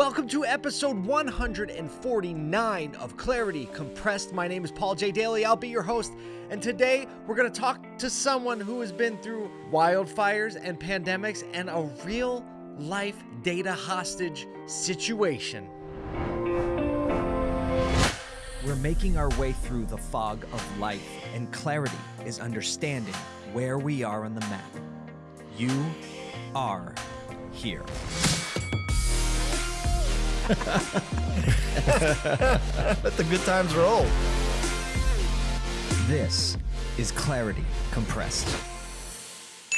Welcome to episode 149 of Clarity Compressed. My name is Paul J. Daly. I'll be your host. And today we're going to talk to someone who has been through wildfires and pandemics and a real life data hostage situation. We're making our way through the fog of life, and clarity is understanding where we are on the map. You are here. Let the good times roll. This is Clarity Compressed.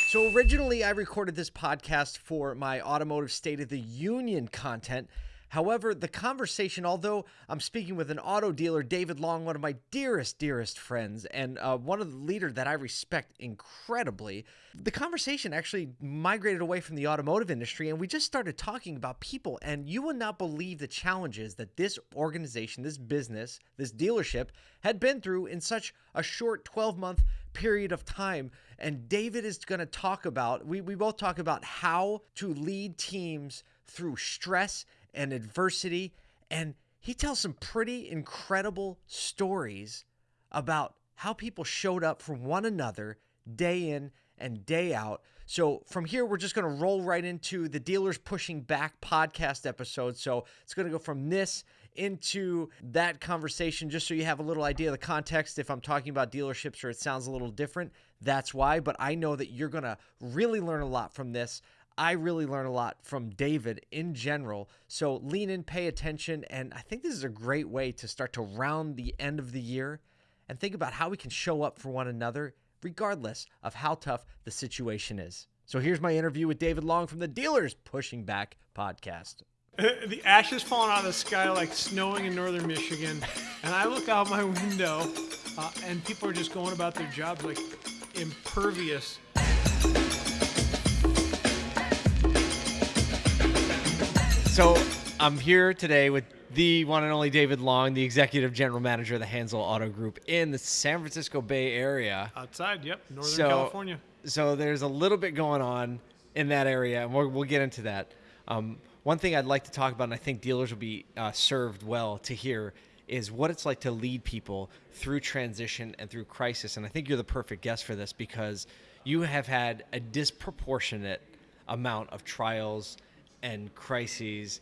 So, originally, I recorded this podcast for my Automotive State of the Union content. However, the conversation, although I'm speaking with an auto dealer, David Long, one of my dearest, dearest friends, and uh, one of the leaders that I respect incredibly, the conversation actually migrated away from the automotive industry, and we just started talking about people. And you will not believe the challenges that this organization, this business, this dealership had been through in such a short 12 month period of time. And David is going to talk about, we, we both talk about how to lead teams through stress and adversity. And he tells some pretty incredible stories about how people showed up for one another day in and day out. So from here, we're just going to roll right into the Dealers Pushing Back podcast episode. So it's going to go from this into that conversation just so you have a little idea of the context. If I'm talking about dealerships or it sounds a little different, that's why. But I know that you're going to really learn a lot from this. I really learn a lot from David in general. So lean in, pay attention. And I think this is a great way to start to round the end of the year and think about how we can show up for one another, regardless of how tough the situation is. So here's my interview with David Long from the Dealers Pushing Back podcast. The ashes falling out of the sky like snowing in northern Michigan, and I look out my window, uh, and people are just going about their jobs like impervious. So I'm here today with the one and only David Long, the executive general manager of the Hansel Auto Group in the San Francisco Bay Area. Outside, yep, northern So- California. So there's a little bit going on in that area, and we'll, we'll get into that. Um, one thing I'd like to talk about, and I think dealers will be uh, served well to hear, is what it's like to lead people through transition and through crisis. And I think you're the perfect guest for this because you have had a disproportionate amount of trials and crises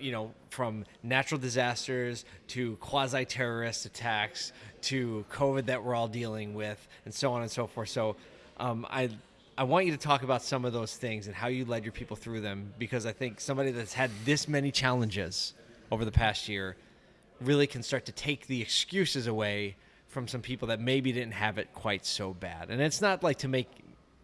you know, from natural disasters to quasi terrorist attacks to COVID that we're all dealing with, and so on and so forth. So, um, I I want you to talk about some of those things and how you led your people through them because I think somebody that's had this many challenges over the past year really can start to take the excuses away from some people that maybe didn't have it quite so bad. And it's not like to make,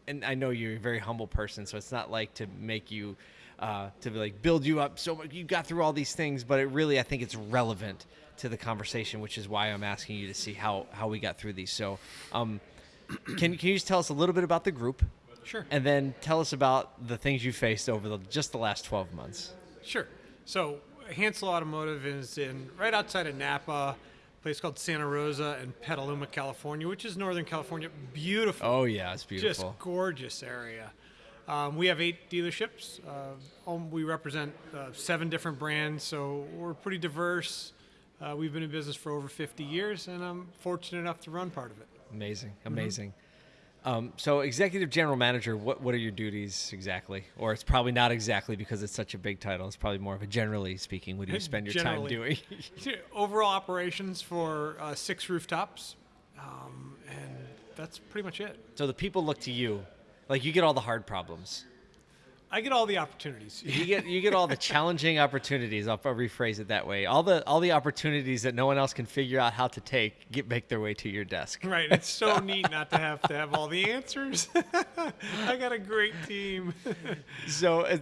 and I know you're a very humble person, so it's not like to make you, uh, to like build you up so much. You got through all these things, but it really, I think it's relevant to the conversation, which is why I'm asking you to see how, how we got through these. So, um, can, can you just tell us a little bit about the group? Sure. And then tell us about the things you faced over the, just the last 12 months. Sure. So Hansel Automotive is in right outside of Napa, place called Santa Rosa and Petaluma, California, which is northern California. Beautiful. Oh, yeah, it's beautiful. Just gorgeous area. Um, we have eight dealerships. Uh, we represent uh, seven different brands, so we're pretty diverse. Uh, we've been in business for over 50 years, and I'm fortunate enough to run part of it. Amazing, Mm-hmm. Um, so, executive general manager, what what are your duties exactly? Or it's probably not exactly because it's such a big title. It's probably more of a generally speaking. What do you spend your time doing? Overall operations for uh, six rooftops, um, and that's pretty much it. so the people look to you, like you get all the hard problems. I get all the opportunities. You get you get all the challenging opportunities. I'll, I'll rephrase it that way. All the all the opportunities that no one else can figure out how to take get make their way to your desk. Right, it's so neat not to have to have all the answers. I got a great team. so uh,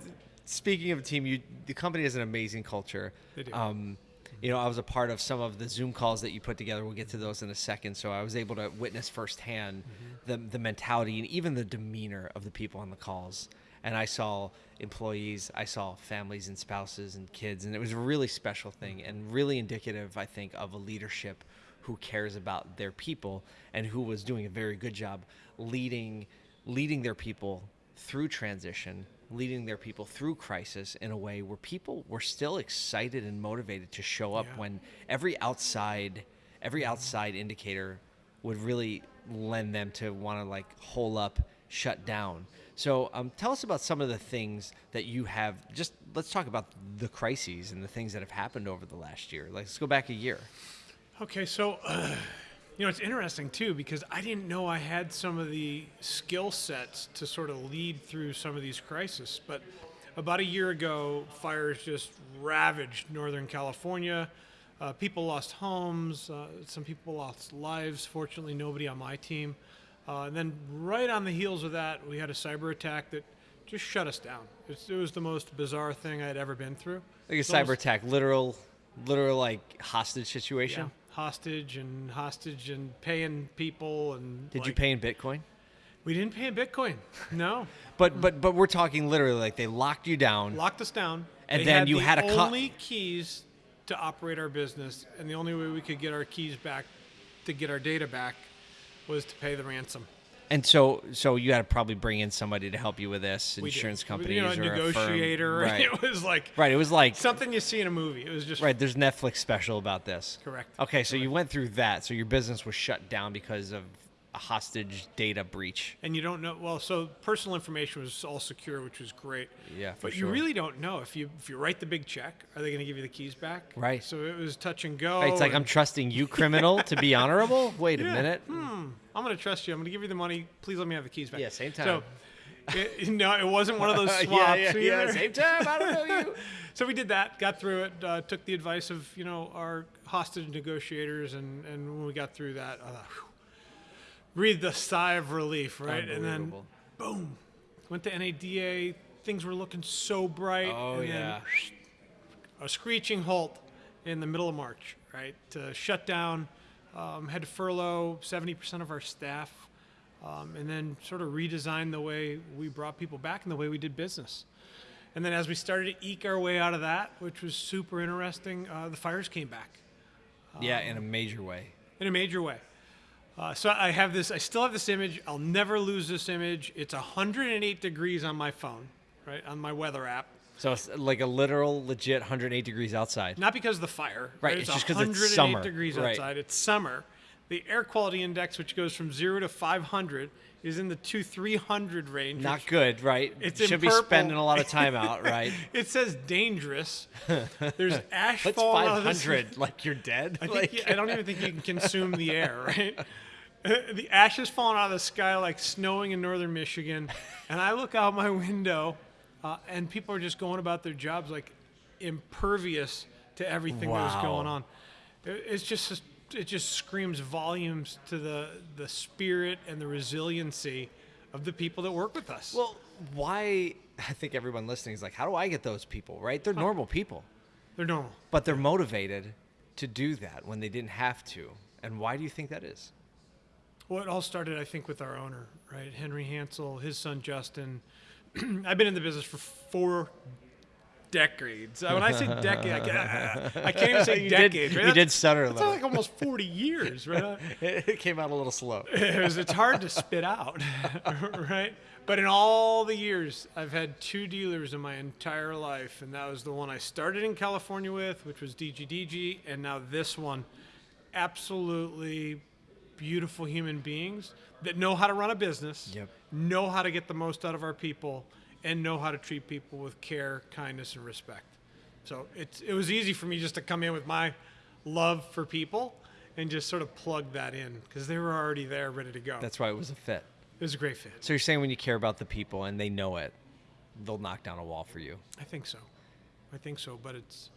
speaking of a team, you the company has an amazing culture. They do. Um, you know, I was a part of some of the Zoom calls that you put together. We'll get to those in a second. So I was able to witness firsthand the the mentality and even the demeanor of the people on the calls. And I saw employees, I saw families and spouses and kids, and it was a really special thing and really indicative, I think, of a leadership who cares about their people and who was doing a very good job leading leading their people through transition leading their people through crisis in a way where people were still excited and motivated to show up Yeah. when every outside every mm-hmm. outside indicator would really lend them to want to like hole up shut down so um, tell us about some of the things that you have just let's talk about the crises and the things that have happened over the last year like, let's go back a year Okay, so uh, you know it's interesting too because I didn't know I had some of the skill sets to sort of lead through some of these crises. But about a year ago, fires just ravaged Northern California. Uh, people lost homes. Uh, some people lost lives. Fortunately, nobody on my team. Uh, and then right on the heels of that, we had a cyber attack that just shut us down. It's, it was the most bizarre thing I'd ever been through. like a It's cyber almost- attack literal literal like hostage situation Yeah, hostage and hostage and paying people and. did you pay in bitcoin We didn't pay in Bitcoin. No, But but but we're talking literally like they locked you down. locked us down. And They then you the had a only keys to operate our business, and the only way we could get our keys back, to get our data back, was to pay the ransom. And so so you had to probably bring in somebody to help you with this, We insurance companies you know, a or negotiator. A firm. Right. It was like right. It was like something you see in a movie. It was just right. There's Netflix special about this. Correct. Okay, so you went through that. So your business was shut down because of a hostage data breach. and you don't know. Well, so personal information was all secure, which was great. Yeah, for but sure. you really don't know if you if you write the big check, are they going to give you the keys back? Right. So it was touch and go. Right, it's like I'm trusting you, criminal, to be honorable. Wait a minute. Hmm. I'm going to trust you. I'm going to give you the money. Please let me have the keys back. Yeah, same So, time. it, no, it wasn't one of those Yeah, swaps yeah, yeah, either. same time. I don't know you. So we did that, got through it, uh, took the advice of you know our hostage negotiators, and and when we got through that, I thought, whew, breathed a sigh of relief, right? And then boom, went to NADA. Things were looking so bright. Oh and yeah. Then a screeching halt in the middle of March, right? To shut down, um, had to furlough 70% of our staff, um, and then sort of redesign the way we brought people back and the way we did business. And then as we started to eke our way out of that, which was super interesting, uh, the fires came back Yeah, in a major way. in a major way. Uh, so I have this. I still have this image. I'll never lose this image. It's 108 degrees on my phone, right on my weather app. So it's like a literal, legit 108 degrees outside. Not because of the fire. Right, It's, it's just 'cause it's 108 summer, degrees right. outside. It's summer. The air quality index, which goes from zero to 500, is in the two 300 range. Not good, right? It Should be spending a lot of time out, right? It says dangerous. There's ash What's falling out of the 500? Like you're dead? I, like, you- I don't even think you can consume the air, right? the ashes falling out of the sky like snowing in northern Michigan, and I look out my window, uh, and people are just going about their jobs like impervious to everything that was going on. It- It's just it just screams volumes to the the spirit and the resiliency of the people that work with us. well, why? I think everyone listening is like, how do I get those people, right? They're normal people, They're normal. but they're motivated to do that when they didn't have to. And why do you think that is? Well, it all started, I think, with our owner, right? Henry Hansel, his son Justin. I've been in the business for four decades. When I say decade, I, can't- I can't even say you decades. did, right? you did stutter a That's like almost 40 years, right? it came out a little slow. It was, it's hard to spit out, right? But in all the years, I've had two dealers in my entire life, and that was the one I started in California with, which was DGDG, and now this one. Absolutely beautiful human beings that know how to run a business, Yep. know how to get the most out of our people, and know how to treat people with care, kindness, and respect. So it's, it was easy for me just to come in with my love for people and just sort of plug that in because they were already there, ready to go. That's why it was a fit. it was a great fit. So you're saying when you care about the people and they know it, they'll knock down a wall for you. I think so. I think so. But it's,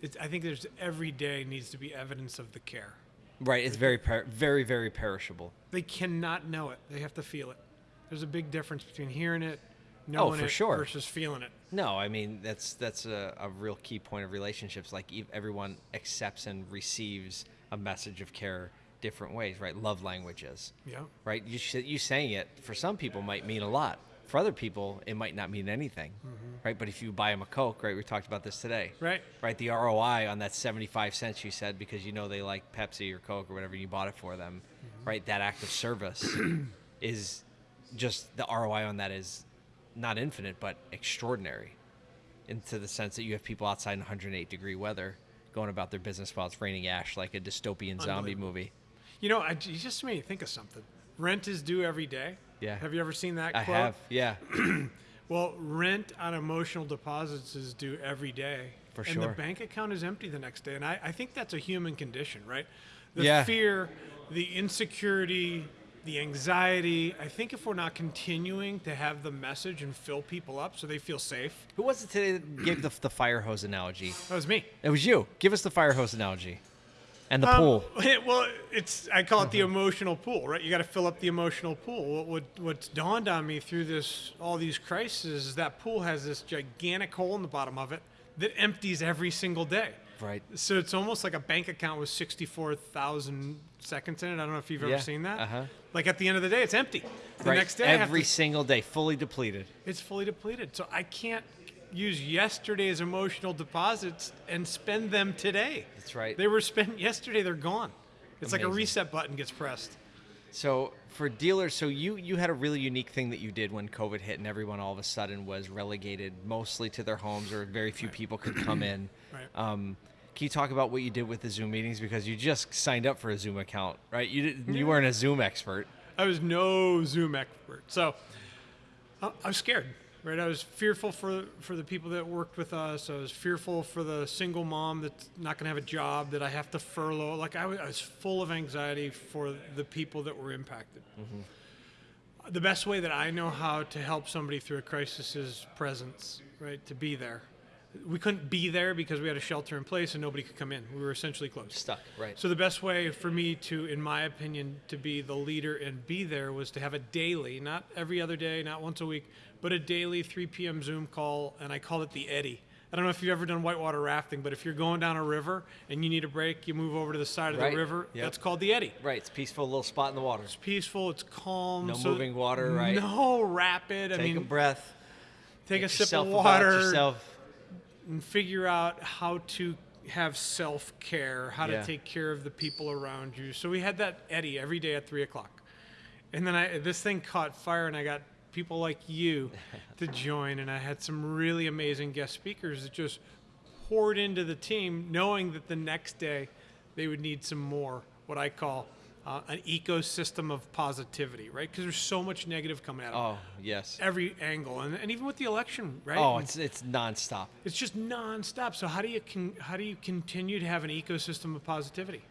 it's. I think there's every day needs to be evidence of the care. Right. It's very, per- very, very perishable. They cannot know it. They have to feel it. There's a big difference between hearing it, knowing Oh, for it, sure. versus feeling it. No, I mean that's that's a, a real key point of relationships. Like everyone accepts and receives a message of care different ways, right? Love languages, Yeah. right? You you saying it for some people might mean a lot. For other people, it might not mean anything, mm-hmm. right? But if you buy them a Coke, right? We talked about this today, Right. Right. The ROI on that seventy-five cents you said because you know they like Pepsi or Coke or whatever, you bought it for them, mm-hmm. right? That act of service is just the ROI on that is not infinite, but extraordinary, into the sense that you have people outside in 108 degree weather going about their business while it's raining ash like a dystopian zombie movie. You know, I, you just made me think of something. Rent is due every day. Yeah. Have you ever seen that I quote? have, yeah, Well, rent on emotional deposits is due every day. For sure. and the bank account is empty the next day. And I, I think that's a human condition, right? The Yeah. fear, the insecurity, the anxiety. I think if we're not continuing to have the message and fill people up so they feel safe, Who was it today that gave the, the fire hose analogy? that was me. It was you. Give us the fire hose analogy. And the Um, pool. well, it's I call it the emotional pool, right? You got to fill up the emotional pool. What, what what's dawned on me through this all these crises is that pool has this gigantic hole in the bottom of it that empties every single day. Right. So it's almost like a bank account with sixty-four thousand seconds in it. I don't know if you've Yeah, ever seen that. uh-huh. Like at the end of the day, it's empty. The right. next day, Every to- single day, fully depleted. it's fully depleted. So I can't use yesterday's emotional deposits and spend them today. That's right. They were spent yesterday. They're gone. It's like a reset button gets pressed. So for dealers, so you you had a really unique thing that you did when COVID hit, and everyone all of a sudden was relegated mostly to their homes, or very few people could come in. Right. Um, can you talk about what you did with the Zoom meetings because you just signed up for a Zoom account, right? You didn't, you weren't a Zoom expert. I was no Zoom expert, so I I was scared. Right, I was fearful for for the people that worked with us. I was fearful for the single mom that's not going to have a job that I have to furlough. Like I was, I was full of anxiety for the people that were impacted. Mm-hmm. The best way that I know how to help somebody through a crisis is presence. Right, to be there. We couldn't be there because we had a shelter in place and nobody could come in. We were essentially closed. Stuck, right? So the best way for me to, in my opinion, to be the leader and be there was to have a daily, not every other day, not once a week, but a daily 3 p.m. Zoom call, and I called it the Eddy. I don't know if you've ever done whitewater rafting, but if you're going down a river and you need a break, you move over to the side of Right. the river. Yep. That's called the Eddy. right. It's peaceful, little spot in the water. It's peaceful. It's calm. No so- moving water, right? No rapid. I Take mean, a breath. take a sip of water. Yourself. And figure out how to have self care, how Yeah. to take care of the people around you. So we had that Eddy every day at three o'clock, and then I this thing caught fire, and I got people like you to join, and I had some really amazing guest speakers that just poured into the team, knowing that the next day they would need some more what I call. Uh, an ecosystem of positivity, right? Because there's so much negative coming at 'em. Oh yes. every angle, and, and even with the election, right? Oh, And- it's it's nonstop. it's just nonstop. So how do you con- how do you continue to have an ecosystem of positivity?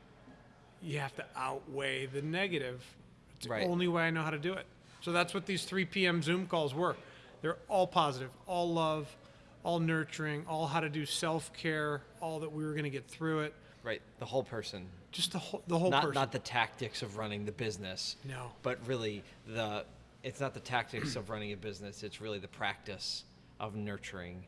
You have to outweigh the negative. It's Right. the only way I know how to do it. So that's what these 3 p.m. Zoom calls were. They're all positive, all love, all nurturing, all how to do self care, all that we were going to get through it. Right. The whole person. Just the whole the whole not person. not the tactics of running the business. No. But really the it's not the tactics of running a business. It's really the practice of nurturing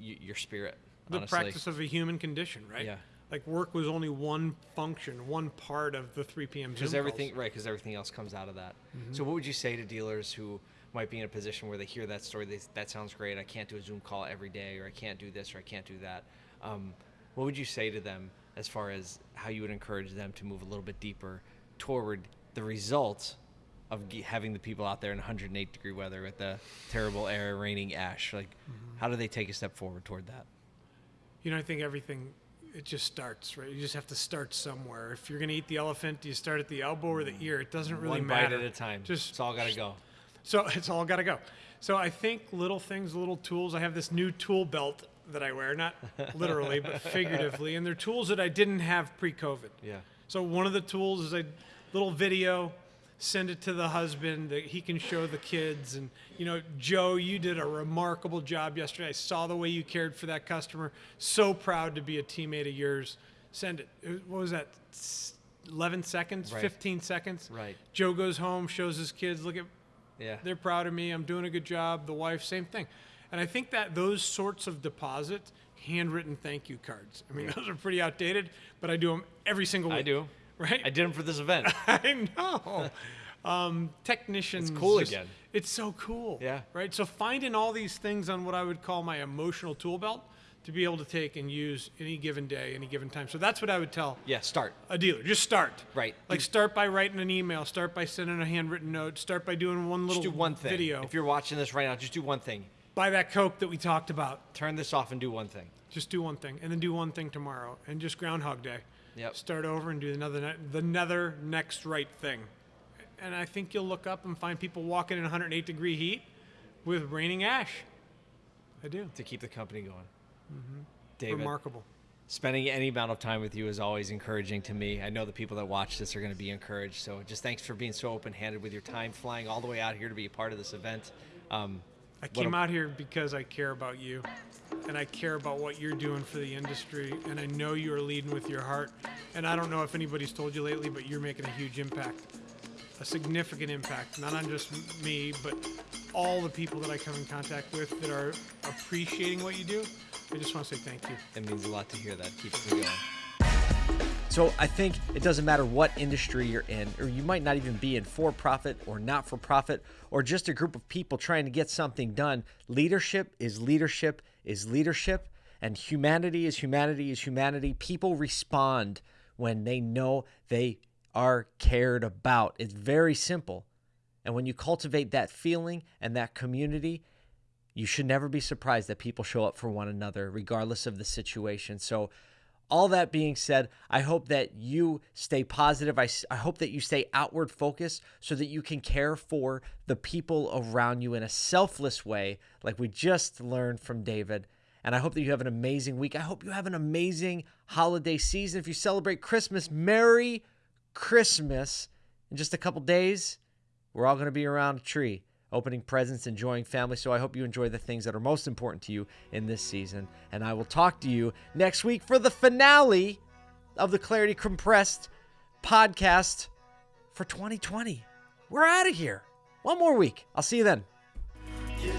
y- your spirit. the honestly. practice of a human condition, right? Yeah. Like work was only one function, one part of the 3 p.m. Because calls. everything right because everything else comes out of that. So what would you say to dealers who might be in a position where they hear that story? They, that sounds great. I can't do a Zoom call every day, or I can't do this, or I can't do that. Um, what would you say to them as far as how you would encourage them to move a little bit deeper toward the results of having the people out there in 108 degree weather with the terrible air, raining ash? Like, mm-hmm. how do they take a step forward toward that? You know, I think everything it just starts, right? You just have to start somewhere. If you're going to eat the elephant, do you start at the elbow or the mm. ear? It doesn't really One matter. bite at a time. Just it's all got to go. so it's all got to go. So I think little things, little tools. I have this new tool belt that I wear, not literally, but figuratively, and they're tools that I didn't have pre-COVID. Yeah. So one of the tools is a little video, send it to the husband that he can show the kids. And you know, Joe, you did a remarkable job yesterday. I saw the way you cared for that customer. So proud to be a teammate of yours. Send it. It- What was that? 11 seconds, Right. 15 seconds. Right. Joe goes home, shows his kids, look at Yeah. they're proud of me. I'm doing a good job. The wife, same thing. And I think that those sorts of deposits, handwritten thank you cards. I mean, those are pretty outdated, but I do them every single week. I do. Right? I did them for this event. I know. Um, technicians. It's cool just- again. It's so cool. Yeah. Right. So finding all these things on what I would call my emotional tool belt. to be able to take and use any given day, any given time. So that's what I would tell Yeah, start. a dealer. Just start. Right. Like start by writing an email. Start by sending a handwritten note. Start by doing one little Just do one thing. video. If you're watching this right now, just do one thing. Buy that Coke that we talked about. Turn this off and do one thing. Just do one thing, and then do one thing tomorrow, and just Groundhog Day. Yep. Start over and do another ne- the another next right thing, and I think you'll look up and find people walking in 108 degree heat with raining ash. I do. to keep the company going. David, Remarkable. spending any amount of time with you is always encouraging to me. I know the people that watch this are going to be encouraged. So just thanks for being so open-handed with your time, flying all the way out here to be a part of this event. Um, I came out here because I care about you, and I care about what you're doing for the industry, and I know you are leading with your heart. And I don't know if anybody's told you lately, but you're making a huge impact, a significant impact, not on just me, but all the people that I come in contact with that are appreciating what you do. I just want to say thank you. It means a lot to hear that. Keeps me going. So I think it doesn't matter what industry you're in, or you might not even be in for profit or not for profit, or just a group of people trying to get something done. Leadership is leadership is leadership, and humanity is humanity is humanity. People respond when they know they are cared about. It's very simple. And when you cultivate that feeling and that community, you should never be surprised that people show up for one another, regardless of the situation. So, all that being said, I hope that you stay positive. I, I hope that you stay outward focused so that you can care for the people around you in a selfless way, like we just learned from David. And I hope that you have an amazing week. I hope you have an amazing holiday season. If you celebrate Christmas, Merry Christmas. In just a couple days, we're all going to be around a tree, opening presents, enjoying family. So I hope you enjoy the things that are most important to you in this season. And I will talk to you next week for the finale of the Clarity Compressed podcast for 2020. We're out of here. One more week. I'll see you then. You